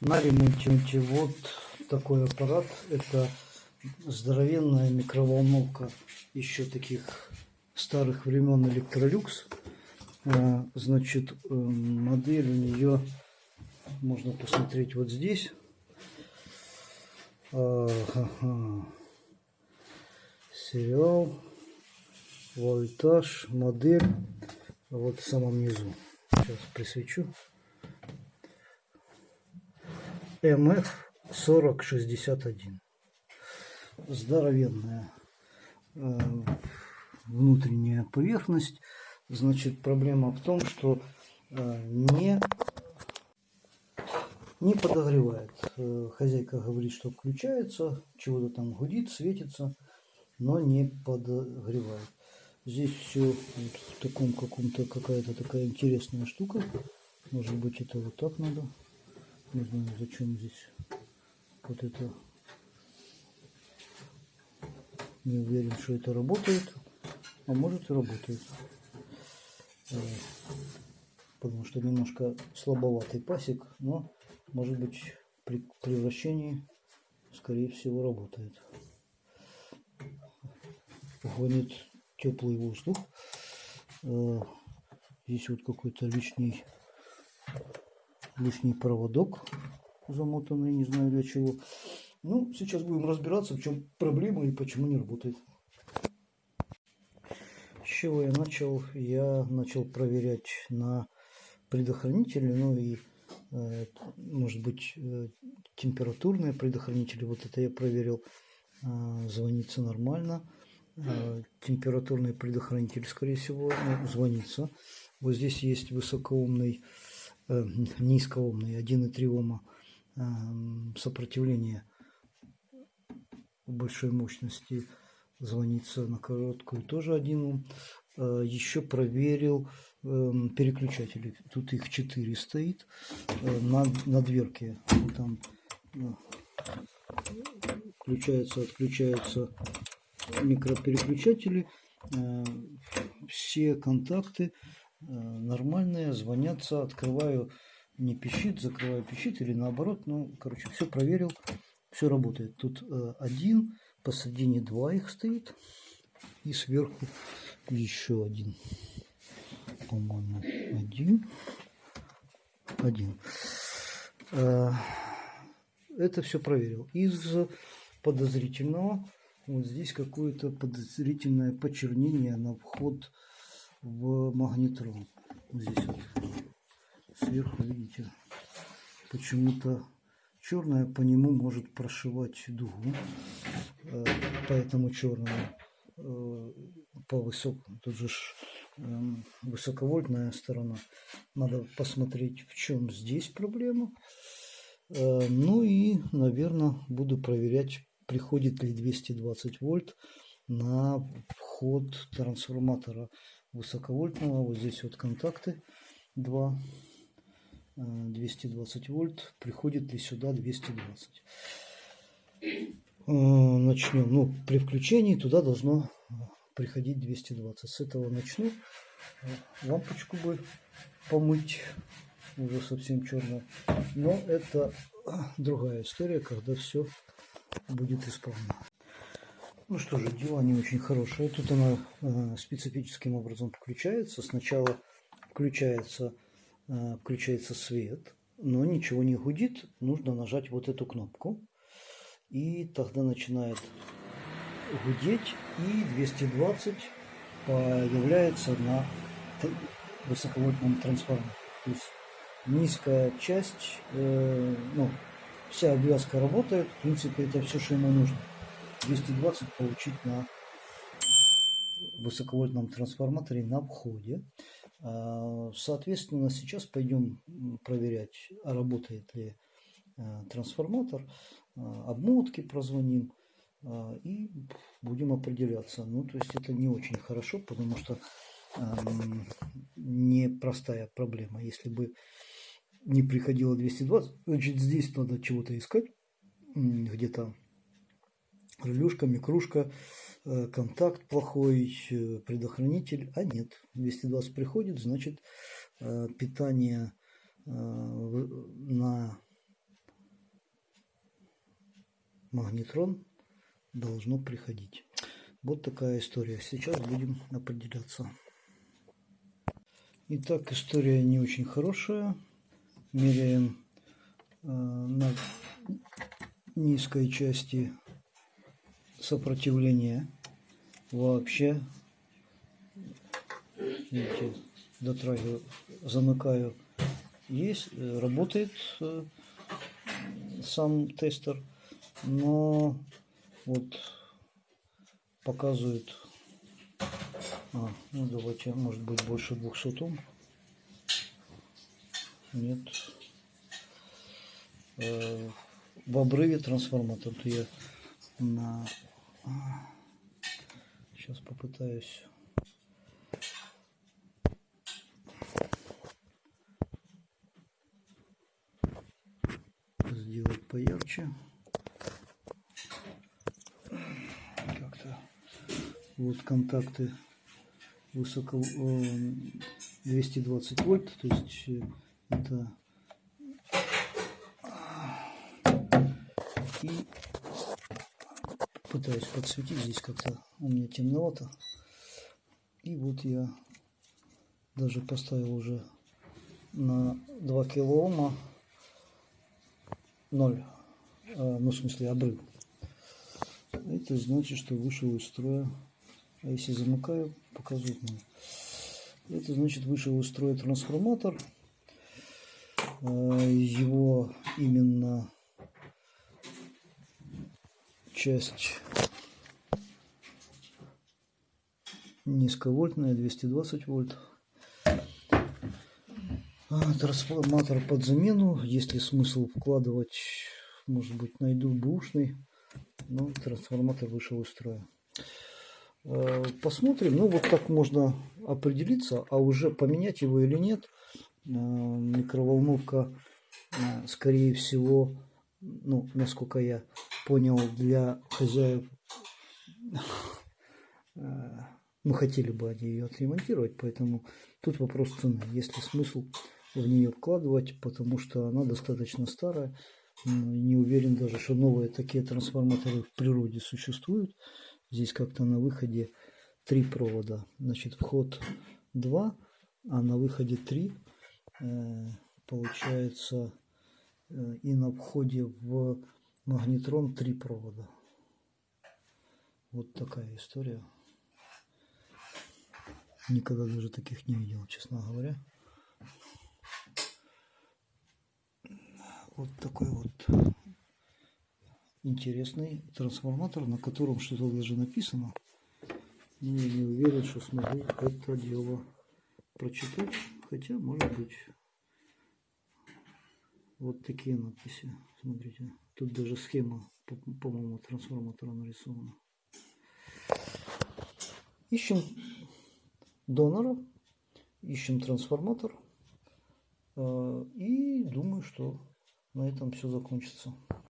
На ремонте вот такой аппарат. Это здоровенная микроволновка еще таких старых времен. А, значит, э, модель у нее можно посмотреть вот здесь. Сериал, вольтаж, модель. Вот в самом низу. Сейчас присвечу. МФ 4061. Здоровенная э, внутренняя поверхность. Значит, проблема в том, что э, не, не подогревает. Э, хозяйка говорит, что включается, чего-то там гудит, светится, но не подогревает. Здесь все вот в таком каком-то какая-то такая интересная штука. Может быть это вот так надо. Не знаю, зачем здесь вот это. Не уверен, что это работает. А может и работает. Э, потому что немножко слабоватый пасек, но может быть при превращении скорее всего работает. Гонит теплый воздух. Э, здесь вот какой-то лишний лишний проводок замотанный, не знаю для чего. Ну, сейчас будем разбираться, в чем проблема и почему не работает. С чего я начал? Я начал проверять на предохранителе, ну и, э, может быть, э, температурные предохранители. Вот это я проверил. Э, звонится нормально. Температурный предохранитель, скорее всего, ну, звонится. Вот здесь есть высокоумный э, низкоомный 1,3 Ома э, сопротивление большой мощности звонится на короткую тоже 1 Ом. Э, еще проверил переключатели. Тут их 4 стоит на, на дверке. Там включаются, отключаются микропереключатели. Все контакты нормальные, звонятся, открываю, не пищит, закрываю, пищит или наоборот. Ну, короче, все проверил, все работает. Тут э, один, посередине два их стоит и сверху еще один. По-моему, один. Один. Э, это все проверил. Из подозрительного вот здесь какое-то подозрительное почернение на вход в магнитрон. Здесь вот сверху, видите, почему-то черное по нему может прошивать дугу. Э, поэтому черному э, по высокому, тут же эм, высоковольтная сторона. Надо посмотреть, в чем здесь проблема. Э, ну и, наверное, буду проверять, приходит ли 220 вольт на вход трансформатора высоковольтного. Вот здесь вот контакты 2, 220 э, вольт. Приходит ли сюда 220? Э, начнем. Ну, при включении туда должно приходить 220. С этого начну. Лампочку бы помыть. Уже совсем черная. Но это другая история, когда все будет исправно. Ну что же, дела не очень хорошие. Тут она э, специфическим образом включается. Сначала включается, э, включается свет, но ничего не гудит. Нужно нажать вот эту кнопку. И тогда начинает гудеть. И 220 появляется на высоковольтном трансформаторе. То есть низкая часть, э, ну, вся обвязка работает. В принципе, это все, что ему нужно. 220 получить на высоковольтном трансформаторе на входе. А, соответственно, сейчас пойдем проверять, работает ли а, трансформатор. А, обмотки прозвоним и будем определяться. Ну, то есть это не очень хорошо, потому что непростая проблема. Если бы не приходило 220, значит здесь надо чего-то искать, где-то релюшка, микрушка, э, контакт плохой, э, предохранитель, а нет, 220 приходит, значит э, питание на магнитрон должно приходить. Вот такая история. Сейчас будем определяться. Итак, история не очень хорошая. Меряем на низкой части сопротивления вообще. Видите, дотрагиваю, замыкаю. Есть, э, работает э, сам тестер, но вот показывает а, ну давайте, может быть, больше 200 Ом. Нет. Э, в обрыве трансформатор. То я на... Сейчас попытаюсь... сделать поярче. Как-то вот контакты высоко 220 э, вольт, то есть э, это и пытаюсь подсветить здесь как-то у меня темновато. И вот я даже поставил уже на 2 килоома 0 э, ну в смысле обрыв. Это значит что вышел из строя. А если замыкаю, показывает мне. Это значит вышел из строя трансформатор. А, его именно часть низковольтная, 220 вольт. А, трансформатор под замену, если смысл вкладывать, может быть, найду бушный, но трансформатор вышел из строя. Э, посмотрим. Ну, вот так можно определиться, а уже поменять его или нет. Э, микроволновка, скорее всего, ну, насколько я понял, для хозяев, ну, хотели бы они ее отремонтировать, поэтому тут вопрос цены. Есть ли смысл в нее вкладывать, потому что она достаточно старая. Не уверен даже, что новые такие трансформаторы в природе существуют. Здесь как-то на выходе три провода. Значит, вход 2, а на выходе 3. Э, получается, и на входе в магнитрон три провода. Вот такая история. Никогда даже таких не видел, честно говоря. Вот такой вот интересный трансформатор, на котором что-то даже написано. Но не уверен, что смогу это дело прочитать. Хотя, может быть, вот такие надписи. Смотрите, тут даже схема, по-моему, трансформатора нарисована. Ищем донора, ищем трансформатор. Э, и думаю, что на этом все закончится.